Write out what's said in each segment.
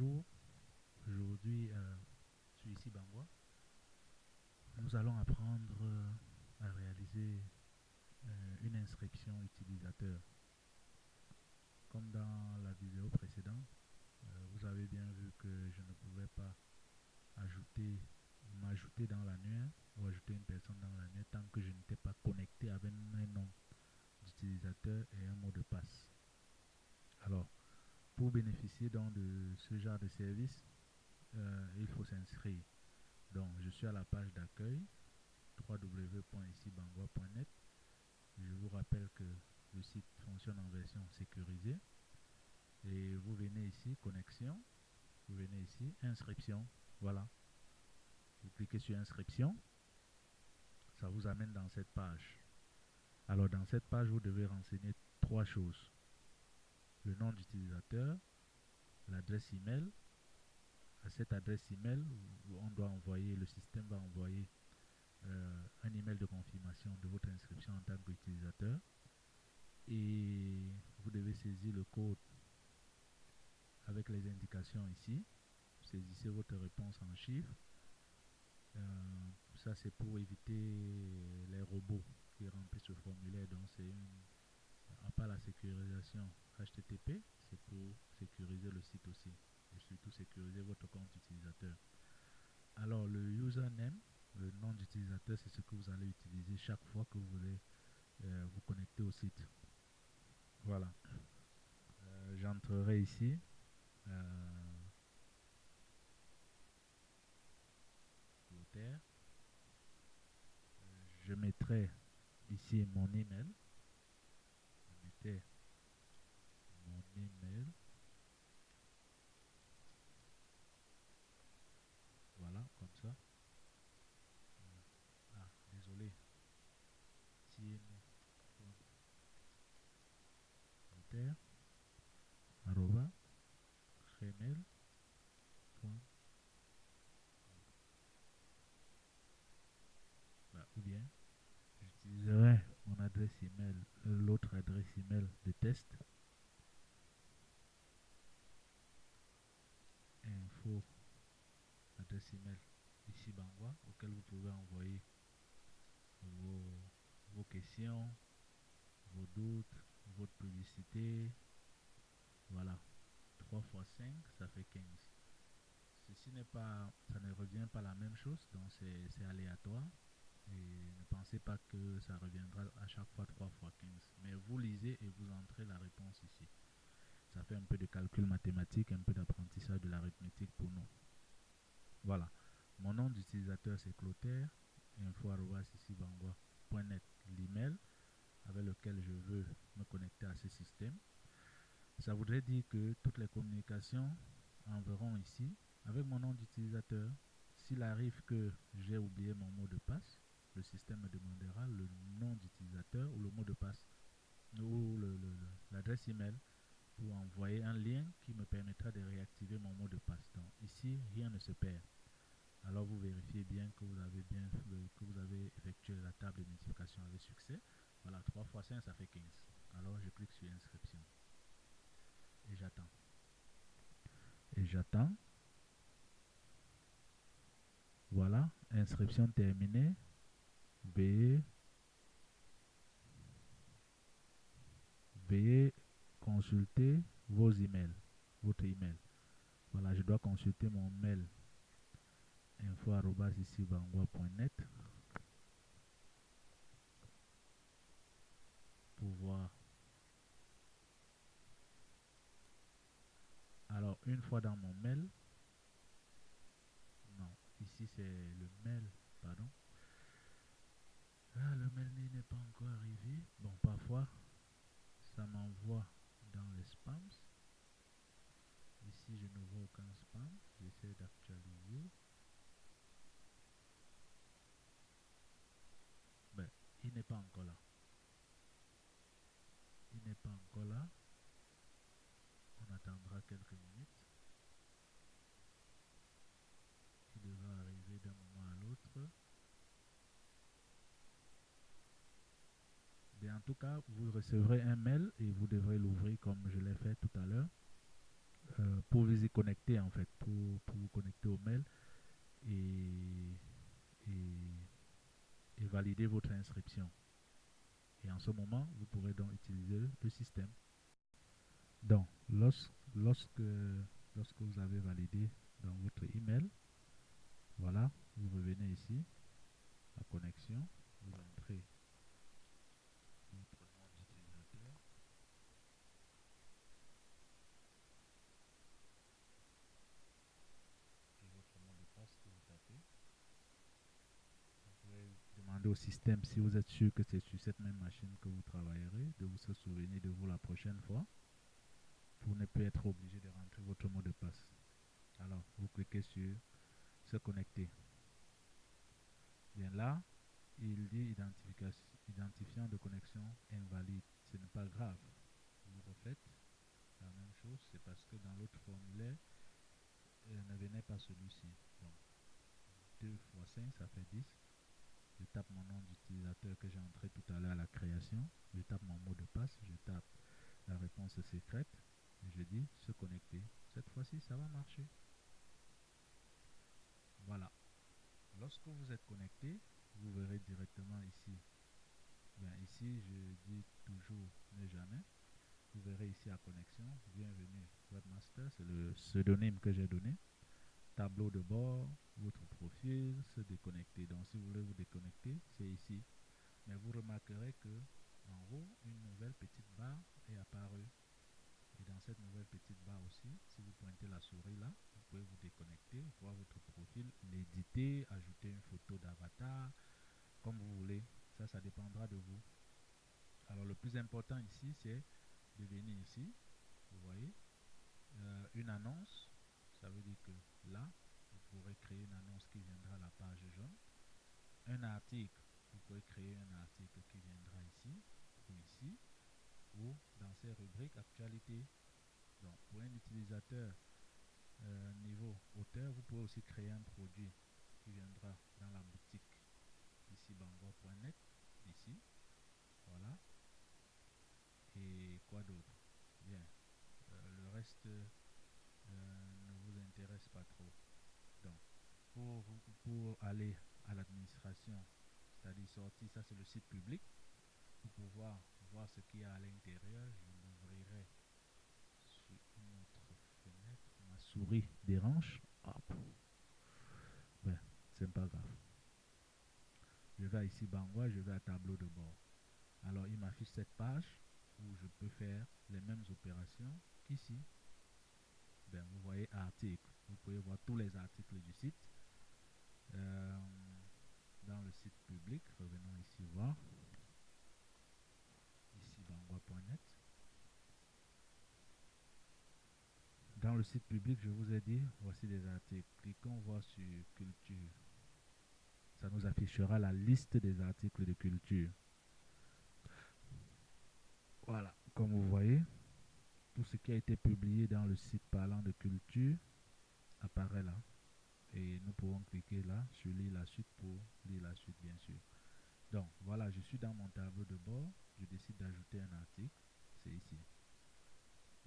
Aujourd'hui euh, suis ici. Nous allons apprendre euh, à réaliser euh, une inscription utilisateur. Comme dans la vidéo précédente, vous avez bien vu que je ne pouvais pas ajouter m'ajouter dans l'annuaire ou ajouter une personne dans l'annuaire tant que je n'étais pas connecté avec un nom d'utilisateur et un mot de passe. Alors, pour bénéficier donc de ce genre de service, euh, il faut s'inscrire. Donc, je suis à la page d'accueil www.icibangwa.net. Je vous rappelle que le site fonctionne en version sécurisée. Et vous venez ici, connexion. Vous venez ici, inscription. Voilà. Vous cliquez sur inscription. Ça vous amène dans cette page. Alors, dans cette page, vous devez renseigner trois choses le nom d'utilisateur, l'adresse email. À cette adresse email, on doit envoyer, le système va envoyer euh, un email de confirmation de votre inscription en tant qu'utilisateur. Et vous devez saisir le code avec les indications ici. Saisissez votre réponse en chiffres. Euh, ça, c'est pour éviter les robots qui remplissent ce formulaire. Donc, c'est à part la sécurisation HTTP, c'est pour sécuriser le site aussi et surtout sécuriser votre compte utilisateur. Alors le username, le nom d'utilisateur, c'est ce que vous allez utiliser chaque fois que vous voulez euh, vous connecter au site. Voilà. Euh, j'entrerai ici. Euh, je mettrai ici mon email mon email. Voilà, comme ça. Ah, désolé. arroba gmail bah, ou bien j'utiliserai mon adresse email, email de test. Info, adresse email ici Bangwa, auquel vous pouvez envoyer vos, vos questions, vos doutes, votre publicité. Voilà. 3 fois 5, ça fait 15. Ceci n'est pas, ça ne revient pas la même chose, donc c'est aléatoire. Et ne pensez pas que ça reviendra à chaque fois 3 fois 15. Mais vous lisez et vous entrez la réponse ici. Ça fait un peu de calcul mathématique, un peu d'apprentissage de l'arithmétique pour nous. Voilà. Mon nom d'utilisateur c'est Clotaire, info.net, l'email avec lequel je veux me connecter à ce système. Ça voudrait dire que toutes les communications enverront ici avec mon nom d'utilisateur. S'il arrive que j'ai oublié mon mot de passe, le système me demandera le nom d'utilisateur ou le mot de passe ou l'adresse email pour envoyer un lien qui me permettra de réactiver mon mot de passe. Donc ici, rien ne se perd. Alors vous vérifiez bien que vous avez bien que vous avez effectué la table de multiplication avec succès. Voilà, 3 fois 5, ça fait 15. Alors je clique sur inscription. Et j'attends. Et j'attends. Voilà, inscription terminée. Veuillez, veuillez consulter vos emails, votre email. Voilà, je dois consulter mon mail info.net pour voir. Alors, une fois dans mon mail, non, ici c'est le mail, pardon. Ah, le mail n'est pas encore arrivé. Bon, parfois, ça m'envoie dans les spams. Ici, je ne vois aucun spam. J'essaie d'actualiser. Ben, il n'est pas encore là. Il n'est pas encore là. On attendra quelques minutes. Il devra arriver d'un moment à l'autre. en tout cas, vous recevrez un mail et vous devrez l'ouvrir comme je l'ai fait tout à l'heure euh, pour vous y connecter en fait, pour, pour vous connecter au mail et, et, et valider votre inscription. Et en ce moment, vous pourrez donc utiliser le système. Donc, lorsque, lorsque, lorsque vous avez validé dans votre email, voilà, vous revenez ici, à connexion, vous entrez votre nom d'utilisateur. Et votre mot de passe que vous tapez. Vous pouvez demander système si vous êtes sûr que c'est sur cette même machine que vous travaillerez, de vous se souvenir de vous la prochaine fois pour ne plus être obligé de rentrer votre mot de passe. Alors, vous cliquez sur se connecter. Bien là, il dit identifiant de connexion invalide. Ce n'est pas grave. Vous refaites la même chose. C'est parce que dans l'autre formulaire, euh, ne venait pas celui-ci. Donc, 2 fois 5, ça fait 10. Je tape mon nom d'utilisateur que j'ai entré tout à l'heure à la création. Je tape mon mot de passe. Je tape la réponse secrète. Et je dis se connecter. Cette fois-ci, ça va marcher. Voilà. Lorsque vous êtes connecté, vous verrez directement ici. Bien, ici, je dis toujours ne jamais. Vous verrez ici à connexion. Bienvenue Webmaster, c'est le pseudonyme que j'ai donné. Tableau de bord, votre profil, se déconnecter. Donc, si vous voulez vous déconnecter, c'est ici. Mais vous remarquerez que en haut, une nouvelle petite barre est apparue. Et dans cette nouvelle petite barre aussi, si vous pointez la souris là, vous pouvez vous déconnecter, voir votre profil, l'éditer, ajouter une photo d'avatar, comme vous voulez. Ça, ça dépendra de vous. Alors, le plus important ici, c'est de venir ici. Vous voyez, euh, une annonce. Ça veut dire que là, vous pourrez créer une annonce qui viendra à la page jaune. Un article, vous pouvez créer un article qui viendra ici ou ici ou dans ces rubriques actualité. Donc, pour un utilisateur euh, niveau auteur, vous pouvez aussi créer un produit qui viendra dans la boutique ici bangor.net ici voilà et quoi d'autre? Bien euh, le reste pas trop. Donc pour, pour aller à l'administration c'est-à-dire sortir ça c'est le site public pour pouvoir voir ce qu'il y a à l'intérieur je l'ouvrirai sur une autre fenêtre. Ma souris dérange. Ben c'est pas grave. Je vais ici Bangwa, je vais à tableau de bord. Alors, il m'affiche cette page où je peux faire les mêmes opérations qu'ici. Ben, vous voyez article. Vous pouvez voir tous les articles du site. Euh, dans le site public, revenons ici voir. Ici, bangwa.net. Dans le site public, je vous ai dit, voici des articles. Cliquons voir sur culture ça nous affichera la liste des articles de culture. Voilà, comme vous voyez, tout ce qui a été publié dans le site parlant de culture apparaît là. Et nous pouvons cliquer là sur lire la suite pour lire la suite, bien sûr. Donc, voilà, je suis dans mon tableau de bord. Je décide d'ajouter un article. C'est ici.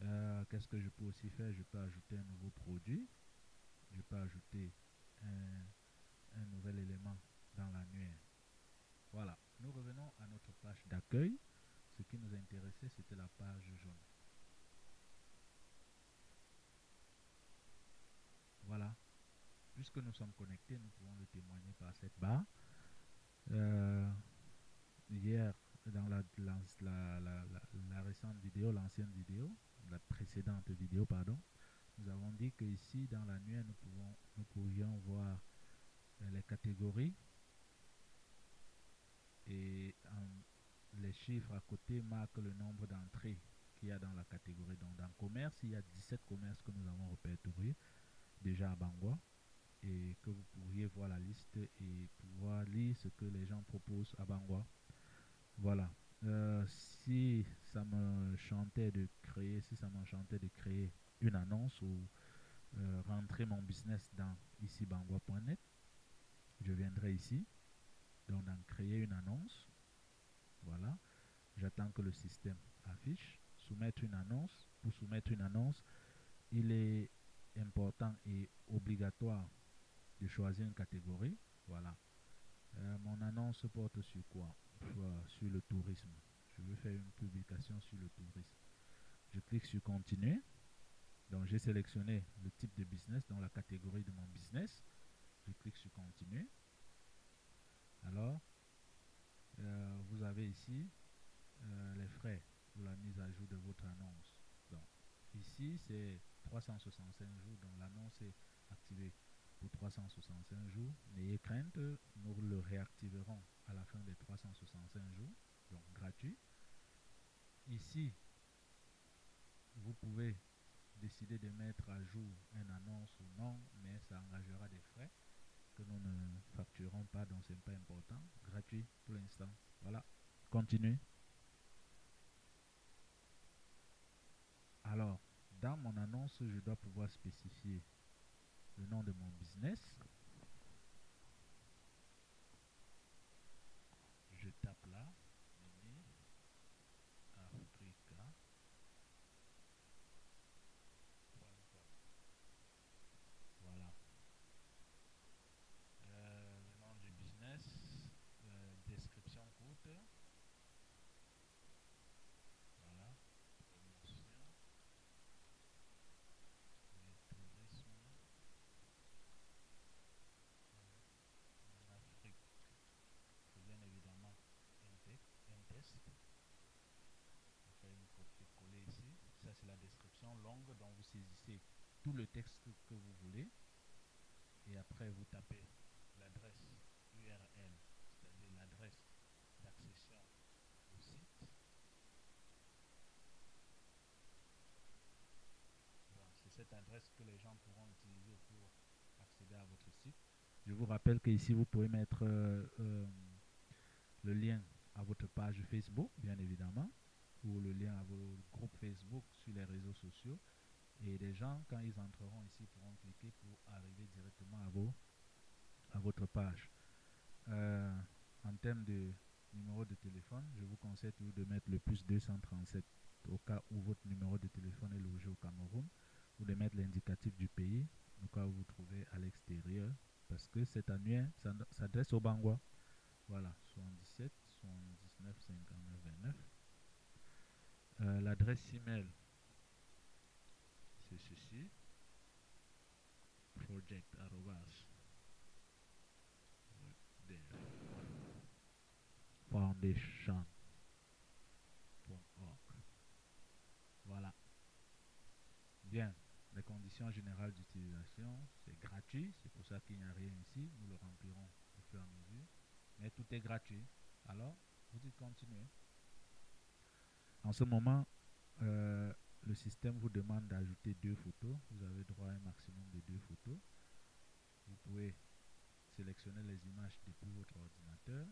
Euh, qu'est-ce que je peux aussi faire? Je peux ajouter un nouveau produit. Je peux ajouter un un nouvel élément dans l'annuaire. Voilà, nous revenons à notre page d'accueil. Ce qui nous intéressait, c'était la page jaune. Voilà. Puisque nous sommes connectés, nous pouvons le témoigner par cette barre. Euh, hier, dans la, la, la, la récente vidéo, l'ancienne vidéo, la précédente vidéo, pardon, nous avons dit que ici, dans l'annuaire, nous, pouvons, nous pouvions voir les catégories et les chiffres à côté marquent le nombre d'entrées qu'il y a dans la catégorie. Donc dans commerce, il y a 17 commerces que nous avons répertoriés déjà à Bangwa et que vous pourriez voir la liste et pouvoir lire ce que les gens proposent à Bangwa. Voilà. Euh, si ça me chantait de créer, si ça m'enchantait de créer une annonce ou euh, rentrer mon business dans ici bangwa.net, je viendrai ici, donc dans créer une annonce, voilà, j'attends que le système affiche, soumettre une annonce, pour soumettre une annonce, il est important et obligatoire de choisir une catégorie. Voilà. Euh, mon annonce porte sur quoi? Sur le tourisme. Je veux faire une publication sur le tourisme. Je clique sur continuer. Donc j'ai sélectionné le type de business dans la catégorie de mon business. Je clique sur continuer. Alors, euh, vous avez ici euh, les frais pour la mise à jour de votre annonce. Donc, ici, c'est 365 jours, donc l'annonce est activée pour 365 jours. N'ayez crainte, nous le réactiverons à la fin des 365 jours, donc gratuit. Ici, vous pouvez décider de mettre à jour une annonce ou non, mais ça engagera des frais que nous ne facturons pas, donc ce n'est pas important. Gratuit pour l'instant. Voilà. Continuez. Alors, dans mon annonce, je dois pouvoir spécifier le nom de mon business. Je tape là, Africa. Voilà. Euh, le nom du business, euh, description courte. Voilà. Promotion. Le tourisme en Afrique. C'est bien évidemment un, texte, un test. On fait une copie-coller ici. Ça, c'est la description longue dont vous saisissez le texte que vous voulez. Et après, vous tapez l'adresse URL, c'est-à-dire l'adresse d'accession au site. C'est cette adresse que les gens pourront utiliser pour accéder à votre site. Je vous rappelle que ici vous pouvez mettre euh, euh, le lien à votre page Facebook, bien évidemment, ou le lien à vos groupes Facebook sur les réseaux sociaux. Et les gens, quand ils entreront ici, pourront cliquer pour arriver directement à, à votre page. Euh, en termes de numéro de téléphone, je vous conseille toujours de mettre le plus 237 au cas où votre numéro de téléphone est logé au Cameroun, ou de mettre l'indicatif du pays au cas où vous vous trouvez à l'extérieur, parce que cet annuaire s'adresse au Bangwa. Voilà, 77 79 59 29. Euh, L'adresse email, ceci project foundation.org. Voilà. Bien. Les conditions générales d'utilisation, c'est gratuit. C'est pour ça qu'il n'y a rien ici. Nous le remplirons au fur et à mesure. Mais tout est gratuit. Alors, vous dites continuer. En ce moment, euh, le système vous demande d'ajouter deux photos. Vous avez droit à un maximum de deux photos. Vous pouvez sélectionner les images depuis votre ordinateur.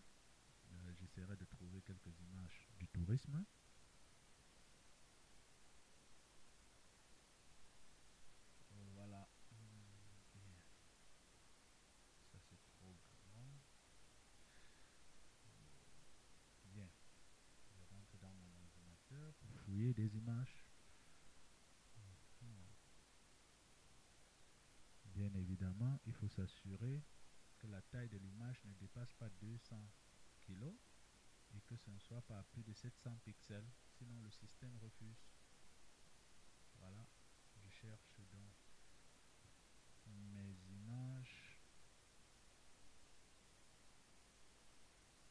Euh, J'essaierai de trouver quelques images du tourisme. Voilà. Ça c'est trop grand. Bien. Je rentre dans mon ordinateur pour fouiller des images. Bien évidemment, il faut s'assurer que la taille de l'image ne dépasse pas 200 kg et que ce ne soit pas plus de 700 pixels, sinon le système refuse. Voilà, je cherche donc mes images.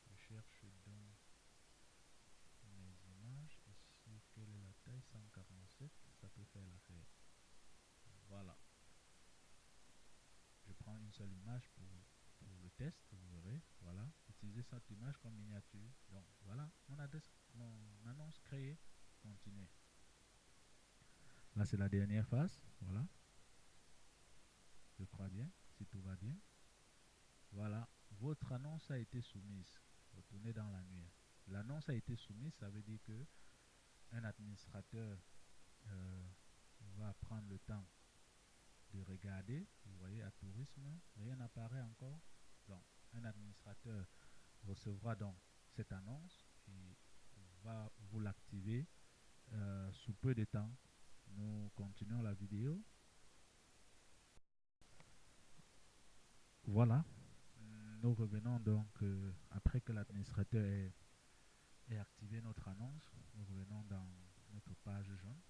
Je cherche donc mes images. Ici, quelle est la taille 147 Ça peut faire l'affaire. Voilà. Je prends une seule image pour, pour le test, vous verrez. Voilà. Cette image comme miniature. Donc voilà, mon adresse, mon annonce créée. Continuez. Là, c'est la dernière phase. Voilà. Je crois bien, si tout va bien. Voilà, votre annonce a été soumise. Retournez dans l'annuaire. L'annonce a été soumise, ça veut dire que un administrateur euh, va prendre le temps de regarder. Vous voyez, à tourisme, rien n'apparaît encore. Donc, un administrateur recevra donc cette annonce et va vous l'activer euh, sous peu de temps. Nous continuons la vidéo. Voilà, nous revenons donc euh, après que l'administrateur ait, activé notre annonce. Nous revenons dans notre page jaune.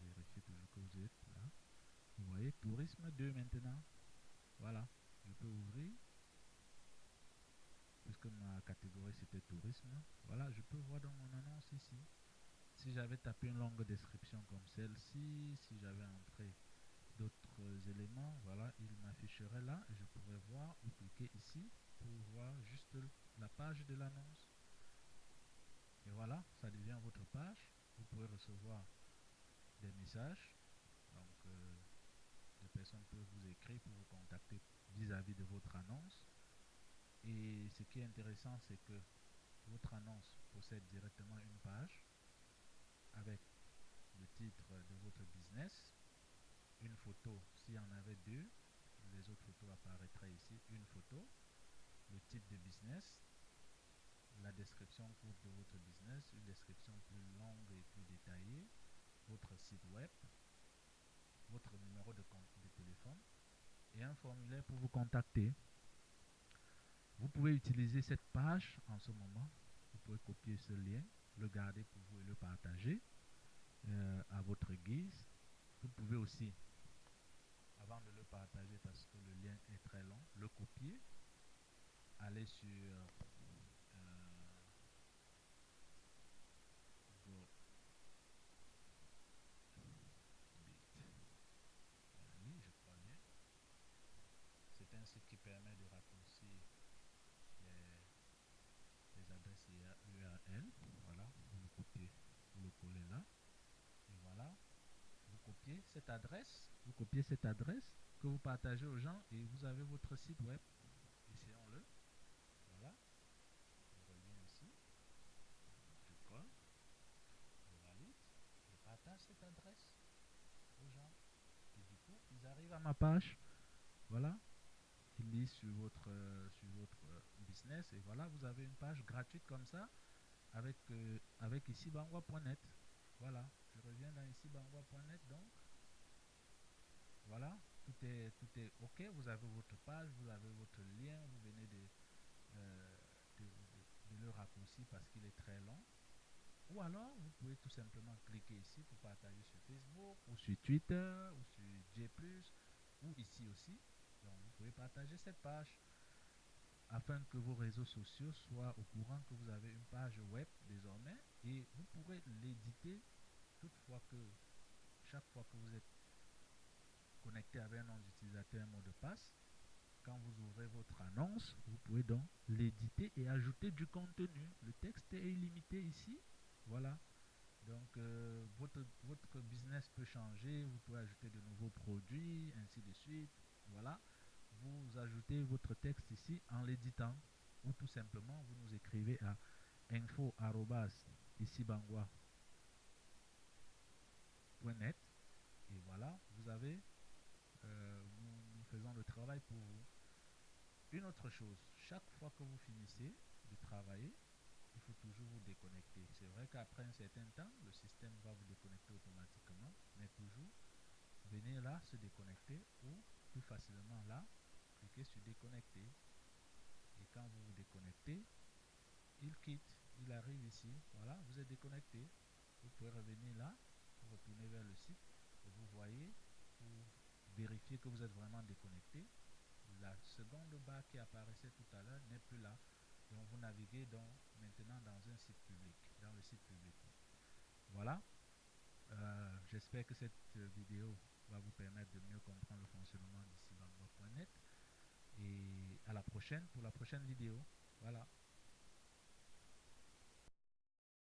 Vérifiez toujours que vous êtes là. Vous voyez, tourisme 2 maintenant. Voilà, je peux ouvrir. Puisque ma catégorie c'était tourisme? Voilà, je peux voir dans mon annonce ici. Si j'avais tapé une longue description comme celle-ci, si j'avais entré d'autres éléments, voilà, il m'afficherait là et je pourrais voir ou cliquer ici pour voir juste la page de l'annonce. Et voilà, ça devient votre page. Vous pouvez recevoir des messages. Donc, euh, des personnes peuvent vous écrire pour vous contacter vis-à-vis -vis de votre annonce. Et ce qui est intéressant, c'est que votre annonce possède directement une page avec le titre de votre business, une photo, s'il y en avait deux, les autres photos apparaîtraient ici, une photo, le type de business, la description courte de votre business, une description plus longue et plus détaillée, votre site web, votre numéro de, de téléphone et un formulaire pour vous contacter. Vous pouvez utiliser cette page en ce moment. Vous pouvez copier ce lien, le garder pour vous et le partager euh, à votre guise. Vous pouvez aussi, avant de le partager parce que le lien est très long, le copier, aller sur euh, Go oui, je crois bien. C'est un site qui permet de raccourcir les, les adresses URL. Voilà, vous le copiez, vous le collez là. Et voilà, vous copiez cette adresse, vous copiez cette adresse que vous partagez aux gens et vous avez votre site web. Essayons-le. Voilà. Je reviens ici. Je colle. Je valide. Je partage cette adresse aux gens. Et du coup, ils arrivent à ma page. Voilà. Ils lisent sur votre, sur votre business et voilà, vous avez une page gratuite comme ça avec, euh, avec ici bangwa.net. Voilà, je reviens dans ici bangwa.net donc. Voilà, tout est, tout est OK. Vous avez votre page, vous avez votre lien, vous venez de, euh, de, de le raccourcir parce qu'il est très long. Ou alors, vous pouvez tout simplement cliquer ici pour partager sur Facebook, ou sur Twitter, ou sur J+, ou ici aussi. Donc, vous pouvez partager cette page afin que vos réseaux sociaux soient au courant que vous avez une page web désormais et vous pourrez l'éditer toutefois que chaque fois que vous êtes connecté avec un nom d'utilisateur, mot de passe, quand vous ouvrez votre annonce, vous pouvez donc l'éditer et ajouter du contenu. Le texte est illimité ici. Voilà. Donc, euh, votre, votre business peut changer. Vous pouvez ajouter de nouveaux produits, ainsi de suite. Voilà. Vous ajoutez votre texte ici en l'éditant. Ou tout simplement, vous nous écrivez à info ici net et voilà, vous avez, faisons le travail pour vous. Une autre chose, chaque fois que vous finissez de travailler, il faut toujours vous déconnecter. C'est vrai qu'après un certain temps, le système va vous déconnecter automatiquement, mais toujours, venez là se déconnecter ou plus facilement là, cliquez sur déconnecter. Et quand vous vous déconnectez, il quitte, il arrive ici, voilà, vous êtes déconnecté. Vous pouvez revenir là, retourner vers le site et vous voyez, pour vérifier que vous êtes vraiment déconnecté, la seconde barre qui apparaissait tout à l'heure n'est plus là. Donc vous naviguez donc maintenant dans un site public, dans le site public. Voilà. Euh, J'espère que cette vidéo va vous permettre de mieux comprendre le fonctionnement d'ici bangwa.net. Et à la prochaine pour la prochaine vidéo. Voilà.